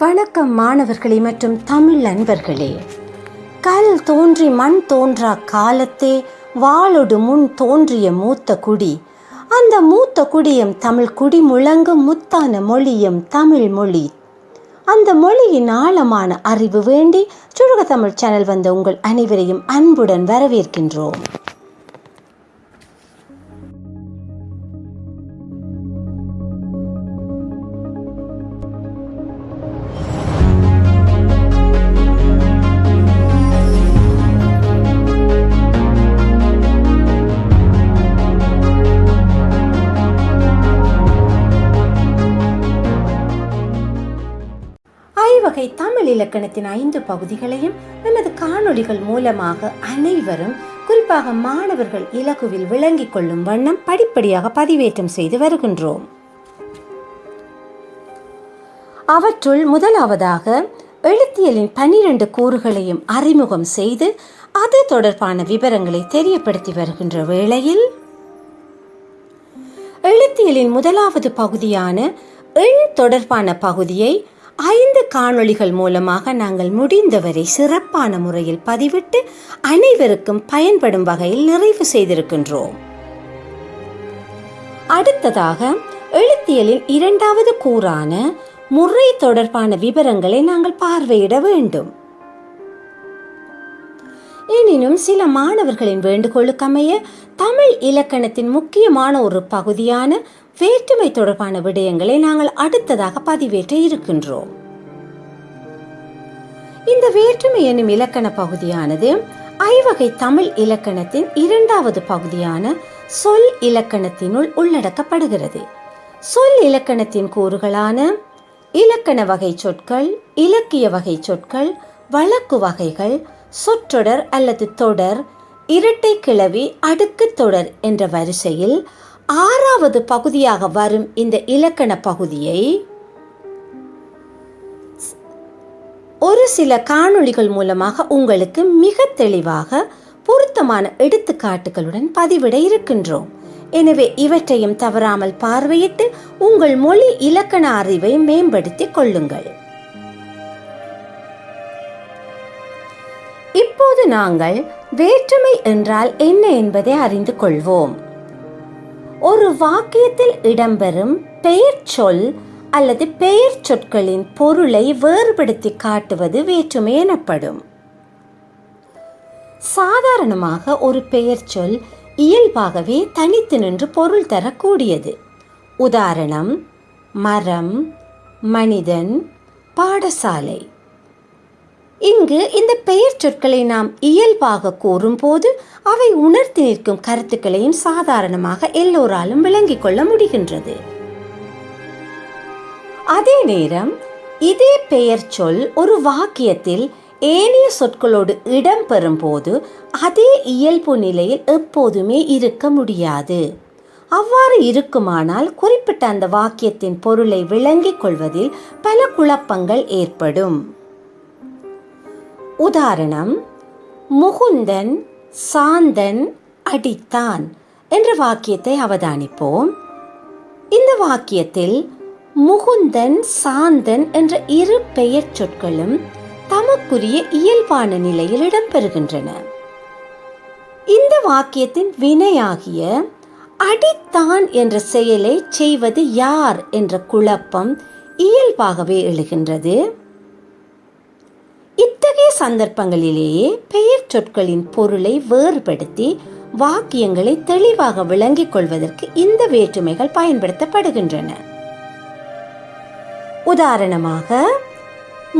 வணக்கம் மாணவர்களே மற்றும் தமிழ் அன்பர்களே. கல் தோன்றி மண் தோன்றா காலத்தே வாளொடு முன் தோன்றிய மூத்த குடி. அந்த மூத்த குடியும் தமிழ் குடி முழங்கும் முத்தான மொழியும் தமிழ் மொழி. அந்த மொழியின் ஆழமான அறிவு வேண்டி சுருக தமிழ் சேனல் வந்த உங்கள் அனைவரையும் அன்புடன் வரவேற்கின்றோம். இலக்கணத்தின் ஐந்து பகுதிகளையும் நமது காணொளிகள் மூலமாக அனைவரும் குறிப்பாக மாணவர்கள் இலகுவில் விளங்கிக் கொள்ளும் வண்ணம் படிப்படியாக பதிவேற்றம் செய்து வருகின்றோம். அவற்றுள் முதலாவதாக எழுத்தியலின் பன்னிரண்டு கூறுகளையும் அறிமுகம் செய்து அது தொடர்பான விவரங்களை தெரியப்படுத்தி வருகின்ற வேளையில் எழுத்தியலின் முதலாவது பகுதியான எண் தொடர்பான பகுதியை ஐந்து காணொளிகள் மூலமாக நாங்கள் முடிந்தவரை சிறப்பான முறையில் பதிவிட்டு அனைவருக்கும் பயன்படும் வகையில் நிறைவு செய்திருக்கின்றோம். அடுத்ததாக எழுத்தியலின் இரண்டாவது கூறான முறை தொடர்பான விவரங்களை நாங்கள் பார்வையிட வேண்டும் எனினும் சில மாணவர்களின் வேண்டுகோளுக்கமைய தமிழ் இலக்கணத்தின் முக்கியமான ஒரு பகுதியான வேற்றுமை தொடர்பான விடயங்களை நாங்கள் அடுத்ததாக பதிவேற்ற இருக்கின்றோம். இந்த வேற்றுமை என்னும் இலக்கண பகுதியானது ஐவகை தமிழ் இலக்கணத்தின் இரண்டாவது பகுதியான சொல் இலக்கணத்தினுள் உள்ளடக்கப்படுகிறது. சொல் இலக்கணத்தின் கூறுகளான இலக்கண வகை சொற்கள் இலக்கிய வகை சொற்கள் வழக்கு வகைகள் சொற்றொடர் அல்லது தொடர் இரட்டை கிளவி அடுக்கு தொடர் என்ற வரிசையில் ஆறாவது பகுதியாக வரும் இந்த இலக்கண பகுதியை ஒரு சில காணொளிகள் மூலமாக உங்களுக்கு மிக தெளிவாக பொருத்தமான எடுத்துக்காட்டுகளுடன் பதிவிட இருக்கின்றோம். எனவே இவற்றையும் தவறாமல் பார்வையிட்டு உங்கள் மொழி இலக்கண அறிவை மேம்படுத்திக் கொள்ளுங்கள். இப்போது நாங்கள் வேற்றுமை என்றால் என்ன என்பதை அறிந்து கொள்வோம். ஒரு வாக்கியத்தில் இடம்பெறும் பெயர் சொல் அல்லது பெயர் சொற்களின் பொருளை வேறுபடுத்தி காட்டுவது வேற்றுமை எனப்படும். சாதாரணமாக ஒரு பெயர் சொல் இயல்பாகவே தனித்து நின்று பொருள் தரக்கூடியது. உதாரணம் மரம் மனிதன் பாடசாலை. இங்கு இந்த பெயர் சொற்களை நாம் இயல்பாக கூறும்போது அவை உணர்த்தி நிற்கும் கருத்துக்களையும் சாதாரணமாக எல்லோராலும் விளங்கிக் கொள்ள முடிகின்றது. அதே நேரம் இதே பெயர் சொல் ஒரு வாக்கியத்தில் ஏனைய சொற்களோடு இடம்பெறும் போது அதே இயல்பு நிலையில் எப்போதுமே இருக்க முடியாது. அவ்வாறு இருக்குமானால் குறிப்பிட்ட அந்த வாக்கியத்தின் பொருளை விளங்கிக் கொள்வதில் பல குழப்பங்கள் ஏற்படும். உதாரணம் முகுந்தன் சாந்தன் அடித்தான் என்ற வாக்கியத்தை அவதானிப்போம். இந்த வாக்கியத்தில் முகுந்தன் சாந்தன் என்ற இரு பெயர் சொற்களும் தமக்குரிய இயல்பான நிலையில் இடம்பெறுகின்றன. இந்த வாக்கியத்தின் வினையாகிய அடித்தான் என்ற செயலை செய்வது யார் என்ற குழப்பம் இயல்பாகவே எழுகின்றது. இத்தகைய சந்தர்ப்பங்களிலேயே பெயர் சொற்களின் பொருளை வேறுபடுத்தி வாக்கியங்களை தெளிவாக விளங்கிக் கொள்வதற்கு இந்த வேற்றுமைகள் பயன்படுத்தப்படுகின்றன. உதாரணமாக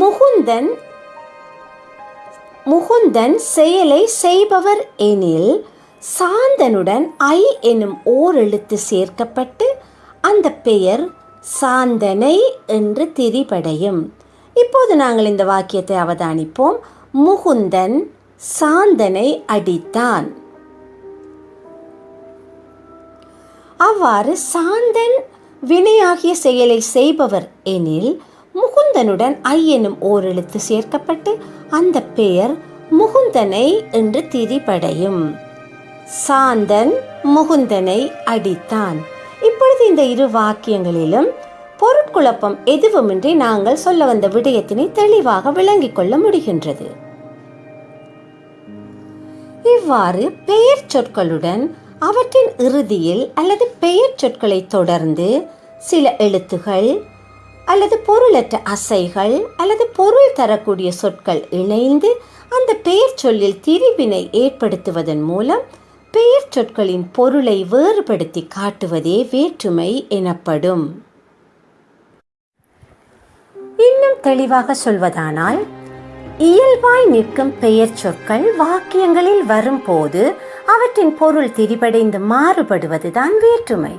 முகுந்தன் முகுந்தன் செயலை செய்பவர் எனில் சாந்தனுடன் ஐ எனும் ஓர் எழுத்து சேர்க்கப்பட்டு அந்த பெயர் சாந்தனை என்று திரிபடையும். இப்போது நாங்கள் இந்த வாக்கியத்தை அவதானிப்போம். முகுந்தன் சாந்தனை அடித்தான். அவ்வாறு சாந்தன் வினையாகிய செயலை செய்பவர் எனில் முகுந்தனுடன் ஐ எனும் ஓர் எழுத்து சேர்க்கப்பட்டு அந்த பெயர் முகுந்தனை என்று திரிபடையும். சாந்தன் முகுந்தனை அடித்தான். இப்பொழுது இந்த இரு வாக்கியங்களிலும் பொருட்குழப்பம் எதுவுமின்றி நாங்கள் சொல்ல வந்த விடயத்தினை தெளிவாக விளங்கிக் கொள்ள முடிகின்றது. இவ்வாறு பெயர் சொற்களுடன் அவற்றின் இறுதியில் அல்லது பெயர் சொற்களை தொடர்ந்து சில எழுத்துகள் அல்லது பொருளற்ற அசைகள் அல்லது பொருள் தரக்கூடிய சொற்கள் இணைந்து அந்த பெயர் சொல்லில் திரிவினை ஏற்படுத்துவதன் மூலம் பெயர் சொற்களின் பொருளை வேறுபடுத்தி காட்டுவதே வேற்றுமை எனப்படும். இன்னும் தெளிவாக சொல்வதானால் இயல்பாய் நிற்கும் பெயர் சொற்கள் வாக்கியங்களில் வரும்போது அவற்றின் பொருள் திரிபடைந்து மாறுபடுவதுதான் வேற்றுமை.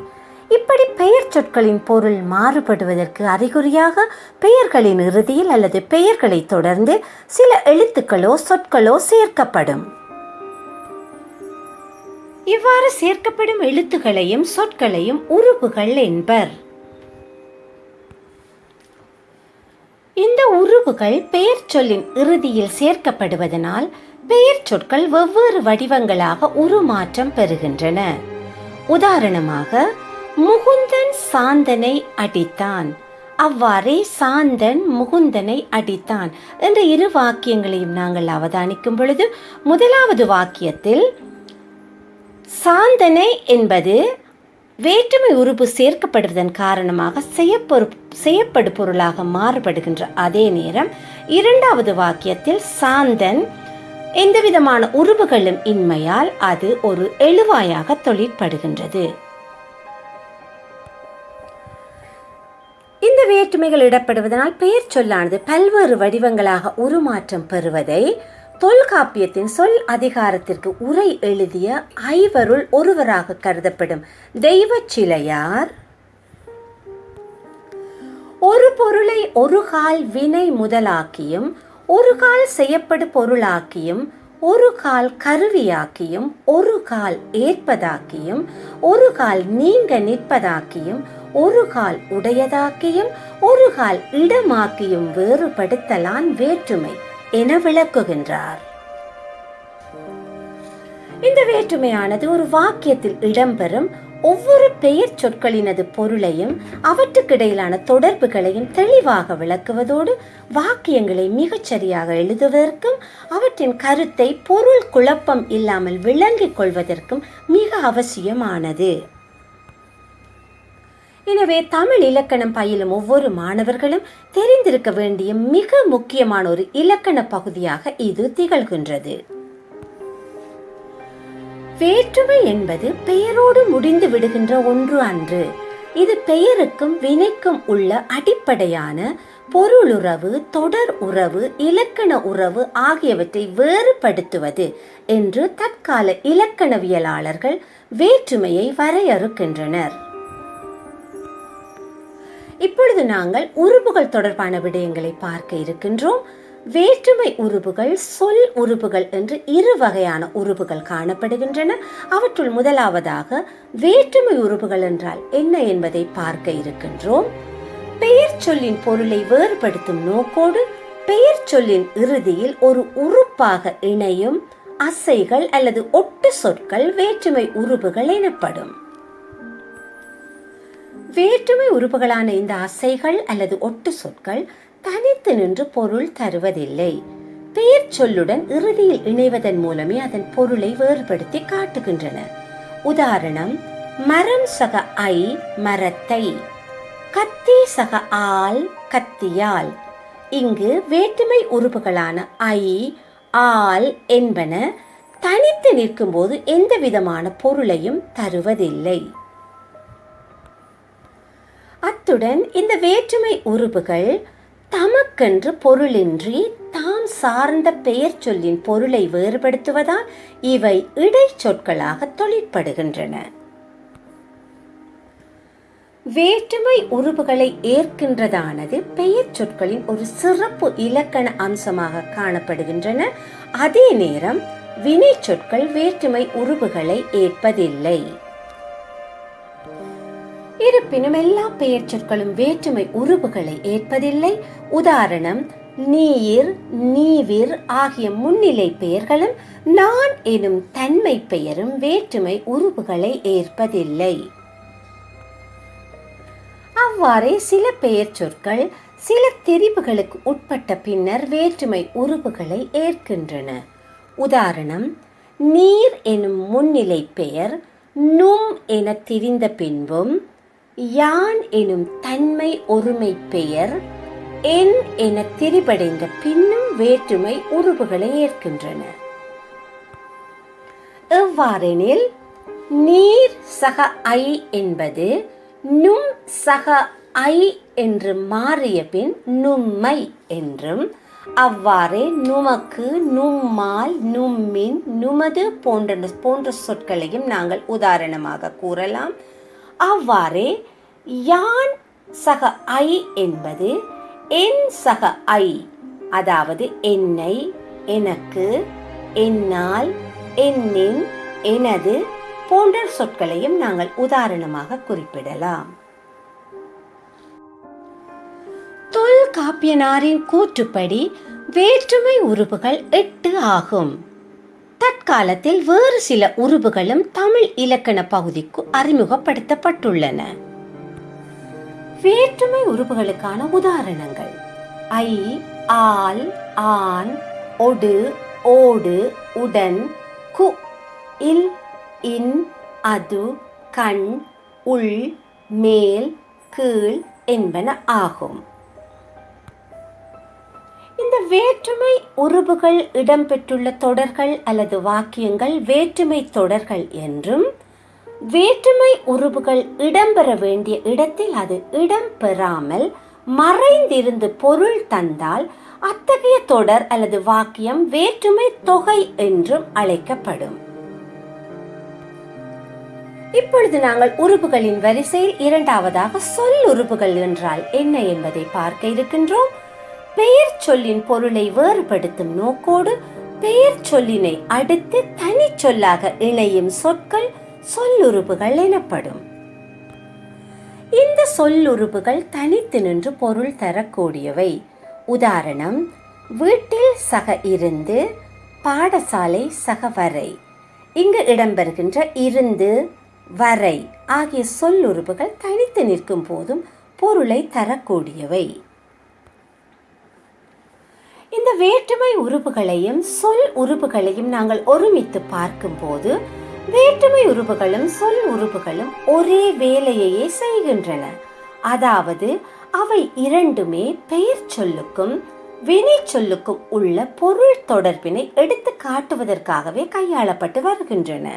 இப்படி பெயர் சொற்களின் பொருள் மாறுபடுவதற்கு அறிகுறியாக பெயர்களின் இறுதியில் அல்லது பெயர்களை தொடர்ந்து சில எழுத்துக்களோ சொற்களோ சேர்க்கப்படும். இவ்வாறு சேர்க்கப்படும் எழுத்துக்களையும் சொற்களையும் உறுப்புகள் என்பர். இந்த உருவுகள் பெயர் சொல்லின் இறுதியில் சேர்க்கப்படுவதனால் பெயர் சொற்கள் வெவ்வேறு வடிவங்களாக உருமாற்றம் பெறுகின்றன. உதாரணமாக முகுந்தன் சாந்தனை அடித்தான். அவ்வாறே சாந்தன் முகுந்தனை அடித்தான் என்ற இரு வாக்கியங்களையும் நாங்கள் அவதானிக்கும் பொழுது முதலாவது வாக்கியத்தில் சாந்தனை என்பது வேற்றுமை உறுப்பு சேர்க்கப்படுவதன் காரணமாக செய்யப்பொரு செய்யப்படு பொருளாக மாறுபடுகின்ற அதே நேரம் இரண்டாவது வாக்கியத்தில் சாந்தன் எந்தவிதமான உருவுகளும் இன்மையால் அது ஒரு எழுவாயாக தொழிற்படுகின்றது. இந்த வேற்றுமைகள் இடப்படுவதனால் பெயர் சொல்லானது பல்வேறு வடிவங்களாக உருமாற்றம் பெறுவதை தொல்காப்பியத்தின் சொல் அதிகாரத்திற்கு உரை எழுதிய ஐவருள் ஒருவராக கருதப்படும் தெய்வ சிலையார் ஒரு பொருளை ஒரு கால் வினை முதலாக்கியும் ஒரு கால் செய்யப்படு பொருளாக்கியும் ஒரு கால் கருவியாக்கியும் ஒரு கால் ஏற்பதாக்கியும் ஒரு கால் நீங்க நிற்பதாக்கியும் ஒரு கால் உடையதாக்கியும் ஒரு கால் இடமாக்கியும் வேறுபடுத்தலான் வேற்றுமை. என விளக்குகின்றார். இந்த வேற்றுமையானது ஒரு வாக்கியத்தில் இடம்பெறும் ஒவ்வொரு பெயர் சொற்களினது பொருளையும் அவற்றுக்கிடையிலான தொடர்புகளையும் தெளிவாக விளக்குவதோடு வாக்கியங்களை மிகச்சரியாக எழுதுவதற்கும் அவற்றின் கருத்தை பொருள் குழப்பம் இல்லாமல் விளங்கிக் கொள்வதற்கும் மிக அவசியமானது. எனவே தமிழ் இலக்கணம் பயிலும் ஒவ்வொரு மாணவர்களும் தெரிந்திருக்க வேண்டிய மிக முக்கியமான ஒரு இலக்கண பகுதியாக இது திகழ்கின்றது. வேற்றுமை என்பது பெயரோடு முடிந்து விடுகின்ற ஒன்று அன்று. இது பெயருக்கும் வினைக்கும் உள்ள அடிப்படையான பொருளுறவு தொடர் உறவு இலக்கண உறவு ஆகியவற்றை வேறுபடுத்துவது என்று தற்கால இலக்கணவியலாளர்கள் வேற்றுமையை வரையறுக்கின்றனர். இப்பொழுது நாங்கள் உறுப்புகள் தொடர்பான விடயங்களை பார்க்க இருக்கின்றோம். வேற்றுமை உறுப்புகள் சொல் உறுப்புகள் என்று இரு வகையான உறுப்புகள் காணப்படுகின்றன. அவற்றுள் முதலாவதாக வேற்றுமை உறுப்புகள் என்றால் என்ன என்பதை பார்க்க இருக்கின்றோம். பெயர் சொல்லின் பொருளை வேறுபடுத்தும் நோக்கோடு பெயர் சொல்லின் இறுதியில் ஒரு உறுப்பாக இணையும் அசைகள் அல்லது ஒட்டு சொற்கள் வேற்றுமை உறுப்புகள் எனப்படும். வேற்றுமை உறுப்புகளான இந்த அசைகள் அல்லது ஒட்டு சொற்கள் தனித்து நின்று பொருள் தருவதில்லை. பெயர் சொல்லுடன் இறுதியில் இணைவதன் மூலமே அதன் பொருளை வேறுபடுத்தி காட்டுகின்றன. உதாரணம் மரம் சக ஐ மரத்தை. கத்தி சக ஆல் கத்தியால். இங்கு வேற்றுமை உறுப்புகளான ஐ ஆல் என்பன தனித்து நிற்கும்போது எந்த விதமான பொருளையும் தருவதில்லை. அத்துடன் இந்த வேற்றுமை உறுப்புகள் தமக்கென்று பொருளின்றி தாம் சார்ந்த பெயர் சொல்லின் பொருளை வேறுபடுத்துவதால் இவை இடைச்சொற்களாக தொழிற்படுகின்றன. வேற்றுமை உறுப்புகளை ஏற்கின்றதானது பெயர் சொற்களின் ஒரு சிறப்பு இலக்கண அம்சமாக காணப்படுகின்றன. அதே நேரம் வினை சொற்கள் வேற்றுமை உறுப்புகளை ஏற்பதில்லை. இருப்பினும் எல்லா பெயர் சொற்களும் வேற்றுமை உருவுகளை ஏற்பதில்லை. உதாரணம் நீர் நீவிர் ஆகிய முன்னிலை பெயர்களும் நான் எனும் தன்மை பெயரும் வேற்றுமை உருவுகளை ஏற்பதில்லை. அவ்வாறே சில பெயர் சொற்கள் சில தெரிவுகளுக்கு உட்பட்ட பின்னர் வேற்றுமை உருவுகளை ஏற்கின்றன. உதாரணம் நீர் எனும் முன்னிலை பெயர் நும் என திரிந்த பின்பும் யான் எனும் தன்மை ஒருமை பெயர் என் என திரிபடைந்த பின்னும் வேற்றுமை உருவுகளை ஏற்கின்றன. எவ்வாறெனில் நீர் சக ஐ என்பது நும் சக ஐ என்று மாறிய பின் நும்மை என்றும் அவ்வாறே நுமக்கு நும்மால் நும்மின் நுமது போன்ற போன்ற சொற்களையும் நாங்கள் உதாரணமாக கூறலாம். அவ்வாறே யான் சக ஐ என்பது என் சக ஐ அதாவது என்னை எனக்கு என்னால் என்னின் எனது போன்ற சொற்களையும் நாங்கள் உதாரணமாக குறிப்பிடலாம். தொல்காப்பியனாரின் கூற்றுப்படி வேற்றுமை உறுப்புகள் எட்டு ஆகும். தற்காலத்தில் வேறு சில உருவுகளும் தமிழ் இலக்கண பகுதிக்கு அறிமுகப்படுத்தப்பட்டுள்ளன. வேற்றுமை உருவுகளுக்கான உதாரணங்கள். ஐ ஆல் ஆன் ஒடு ஓடு உடன் கு இல் இன் அது கண் உள் மேல் கீழ் என்பன ஆகும். இந்த வேற்றுமை உருபுகள் இடம்பெற்றுள்ள தொடர்கள் அல்லது வாக்கியங்கள் வேற்றுமை தொடர்கள் என்றும் வேற்றுமை உருபுகள் இடம்பெற வேண்டிய இடத்தில் அது இடம்பெறாமல் மறைந்திருந்து பொருள் தந்தால் அத்தகைய தொடர் அல்லது வாக்கியம் வேற்றுமை தொகை என்றும் அழைக்கப்படும். இப்பொழுது நாங்கள் உறுப்புகளின் வரிசையில் இரண்டாவதாக சொல் உறுப்புகள் என்றால் என்ன என்பதை பார்க்க இருக்கின்றோம். பெயர் சொல்லின் பொருளை வேறுபடுத்தும் நோக்கோடு பெயர் சொல்லினை அடுத்து தனி சொல்லாக இணையும் சொற்கள் சொல்லுறுப்புகள் எனப்படும். இந்த சொல்லுறுப்புகள் தனித்து நின்று பொருள் தரக்கூடியவை. உதாரணம் வீட்டில் சக இருந்து பாடசாலை சக வரை. இங்கு இடம்பெறுகின்ற இருந்து வரை ஆகிய சொல்லுறுப்புகள் தனித்து நிற்கும் போதும் பொருளை தரக்கூடியவை. இந்த வேற்றுமை உறுப்புகளையும் சொல் உறுப்புகளையும் நாங்கள் ஒருமித்து பார்க்கும்போது வேற்றுமை உறுப்புகளும் சொல் உறுப்புகளும் ஒரே வேலையையே செய்கின்றன. அதாவது அவை இரண்டுமே பெயர் சொல்லுக்கும் வினை சொல்லுக்கும் உள்ள பொருள் தொடர்பினை எடுத்து காட்டுவதற்காகவே கையாளப்பட்டு வருகின்றன.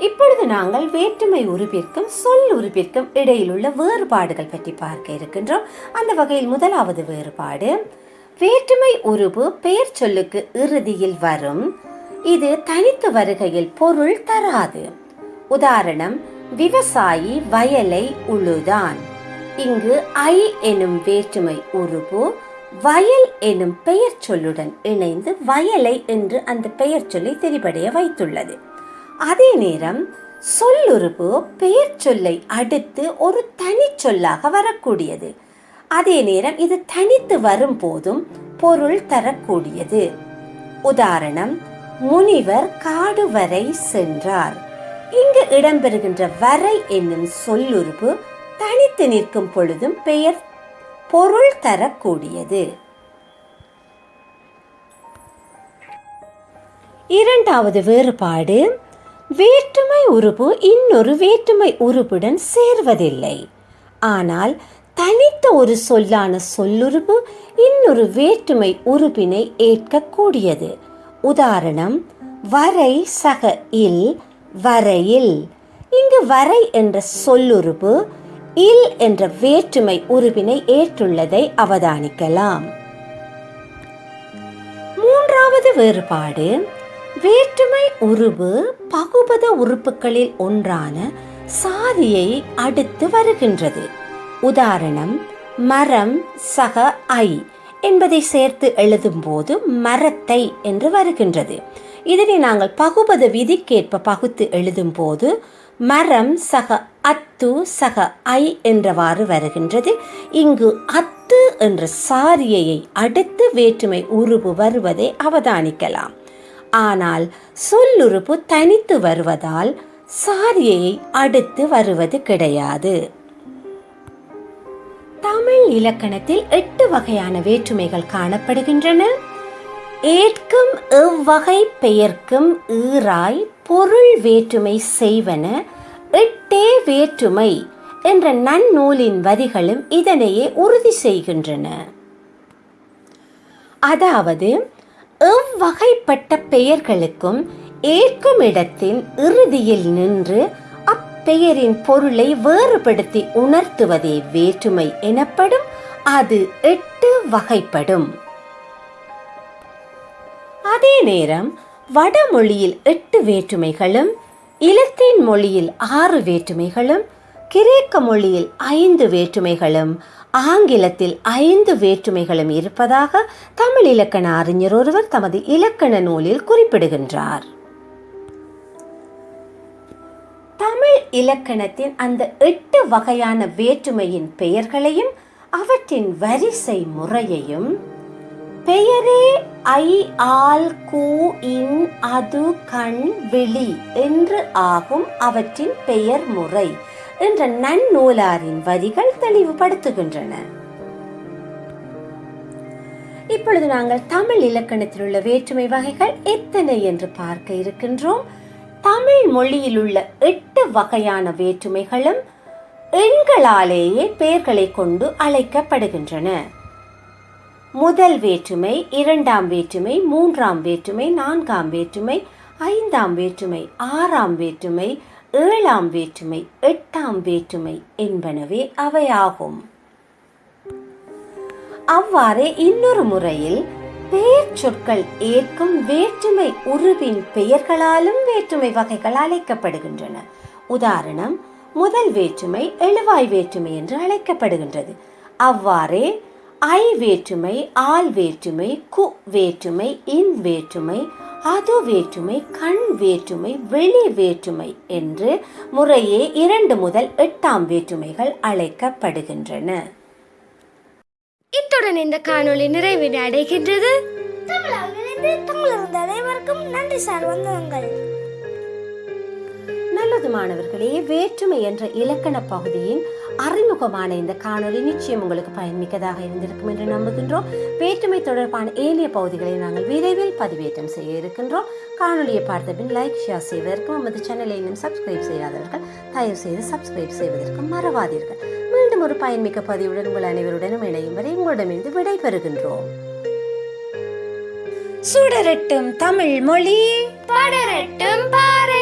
இப்பொழுது நாங்கள் வேற்றுமை உறுப்பிற்கும் சொல் உறுப்பிற்கும் இடையிலுள்ள வேறுபாடுகள் பற்றி பார்க்க இருக்கின்றோம். அந்த வகையில் முதலாவது வேறுபாடு வேற்றுமை உருவு பெயர் சொல்லுக்கு இறுதியில் வரும். இது தனித்து வருகையில் பொருள் தராது. உதாரணம் விவசாயி வயலை உழுதான். இங்கு ஐ எனும் வேற்றுமை உருவு வயல் எனும் பெயர் சொல்லுடன் இணைந்து வயலை என்று அந்த பெயர் சொல்லை தெரிபடைய வைத்துள்ளது. அதே நேரம் சொல்லுறுப்பு பெயர் சொல்லை அடுத்து ஒரு தனி சொல்லாக வரக்கூடியது. அதே நேரம் இது தனித்து வரும் போதும் பொருள் தரக்கூடியது. உதாரணம் முனிவர் காடு வரை சென்றார். இங்கு இடம்பெறுகின்ற வரை என்னும் சொல்லுறுப்பு தனித்து நிற்கும் பொழுதும் பெயர் பொருள் தரக்கூடியது. இரண்டாவது வேறுபாடு வேற்றுமை உறுப்பு இன்னொரு வேற்றுமை உறுப்புடன் சேர்வதில்லை. ஆனால் தனித்த ஒரு சொல்லான சொல்லுறுப்பு இன்னொரு வேற்றுமை உறுப்பினை ஏற்கக்கூடியது. உதாரணம் வரை சக இல் வரையில் இங்கு வரை என்ற சொல்லுறுப்பு இல் என்ற வேற்றுமை உறுப்பினை ஏற்றுள்ளதை அவதானிக்கலாம். மூன்றாவது வேறுபாடு வேற்றுமை உருவு பகுபத உறுப்புகளில் ஒன்றான சாதியை அடுத்து வருகின்றது. உதாரணம் மரம் சக ஐ என்பதை சேர்த்து எழுதும்போது மரத்தை என்று வருகின்றது. இதனை நாங்கள் பகுபத விதிக்கேற்ப பகுத்து எழுதும்போது மரம் சக அத்து சக ஐ என்றவாறு வருகின்றது. இங்கு அத்து என்ற சாரியையை அடுத்து வேற்றுமை உருவு வருவதை அவதானிக்கலாம். ஆனால் சொல்லுறுப்பு தனித்து வருவதால் சாரியை அடுத்து வருவது கிடையாது. தமிழ் இலக்கணத்தில் எட்டு வகையான வேற்றுமைகள் காணப்படுகின்றன. ஏற்கும் எவ்வகை பெயர்க்கும் ஈராய் பொருள் வேற்றுமை செய்வன எட்டே வேற்றுமை என்ற நன்னூலின் வரிகளும் இதனையே உறுதி செய்கின்றன. அதாவது எவ்வகைப்பட்ட பெயர்களுக்கும் ஏற்கும் இடத்தின் இறுதியில் நின்று அப்பெயரின் பொருளை வேறுபடுத்தி உணர்த்துவதே வேற்றுமை எனப்படும் அது எட்டு வகைப்படும். அதே நேரம் வடமொழியில் எட்டு வேற்றுமைகளும் இலத்தீன் மொழியில் ஆறு வேற்றுமைகளும் கிரேக்க மொழியில் ஐந்து வேற்றுமைகளும் ஆங்கிலத்தில் ஐந்து வேற்றுமைகளும் இருப்பதாக தமிழ் இலக்கண அறிஞர் ஒருவர் தமது இலக்கண நூலில் குறிப்பிடுகின்றார். தமிழ் இலக்கணத்தின் அந்த எட்டு வகையான வேற்றுமையின் பெயர்களையும் அவற்றின் வரிசை முறையையும் பெயரே ஐ ஆல் கூ இன் அது கண் விழி என்று ஆகும் அவற்றின் பெயர் முறை. என்ற நன்னூலாரின் வரிகள் தெளிவுபடுத்துகின்றன. இப்பொழுது நாங்கள் தமிழ் இலக்கணத்தில் உள்ள வேற்றுமை வகைகள் எத்தனை என்று பார்க்க இருக்கின்றோம். தமிழ் மொழியில் உள்ள எட்டு வகையான வேற்றுமைகளும் எண்களாலேயே பெயர்களை கொண்டு அழைக்கப்படுகின்றன. முதல் வேற்றுமை இரண்டாம் வேற்றுமை மூன்றாம் வேற்றுமை நான்காம் வேற்றுமை ஐந்தாம் வேற்றுமை ஆறாம் வேற்றுமை ஏழாம் வேற்றுமை எட்டாம் வேற்றுமை என்பனவே அவையாகும். அவ்வாறே இன்னொரு முறையில் பெயர் சொற்கள் ஏற்கும் வேற்றுமை உருவின் பெயர்களாலும் வேற்றுமை வகைகள் அழைக்கப்படுகின்றன. உதாரணம் முதல் வேற்றுமை எழுவாய் வேற்றுமை என்று அழைக்கப்படுகின்றது. அவ்வாறே ஐ வேற்றுமை ஆல் வேற்றுமை கு வேற்றுமை இன் வேற்றுமை அது வேற்றுமை கண் வேற்றுமை வெளி வேற்றுமை என்று முறையே இரண்டு முதல் எட்டாம் வேற்றுமைகள் அழைக்கப்படுகின்றன. இத்துடன் இந்த காணொளி நிறைவினை அடைகின்றது. அனைவருக்கும் நன்றி சார் வந்தவங்கள் நல்லது மாணவர்களே வேற்றுமை என்ற இலக்கண பகுதியின் அறிமுகமான இந்த காணொளி நிச்சயம் உங்களுக்கு பயன்மிக்கதாக இருந்திருக்கும் என்று நம்புகின்றோம். வேற்றுமை தொடர்பான ஏனைய பகுதிகளை நாங்கள் விரைவில் பதிவேற்றம் செய்ய இருக்கின்றோம். காணொளியை பார்த்த பின் லைக் ஷேர் செய்வதற்கும் நமது சேனலை இன்னும் சப்ஸ்கிரைப் செய்யாதவர்கள் தயவு செய்து சப்ஸ்கிரைப் செய்வதற்கும் மறவாதீர்கள். மீண்டும் ஒரு பயன்மிக்க பதிவுடன் உங்கள் அனைவருடனும் இணையும் வரை உங்களிடமிருந்து விடைபெறுகின்றோம். சுடரட்டும் தமிழ் மொழி படரட்டும் பாறை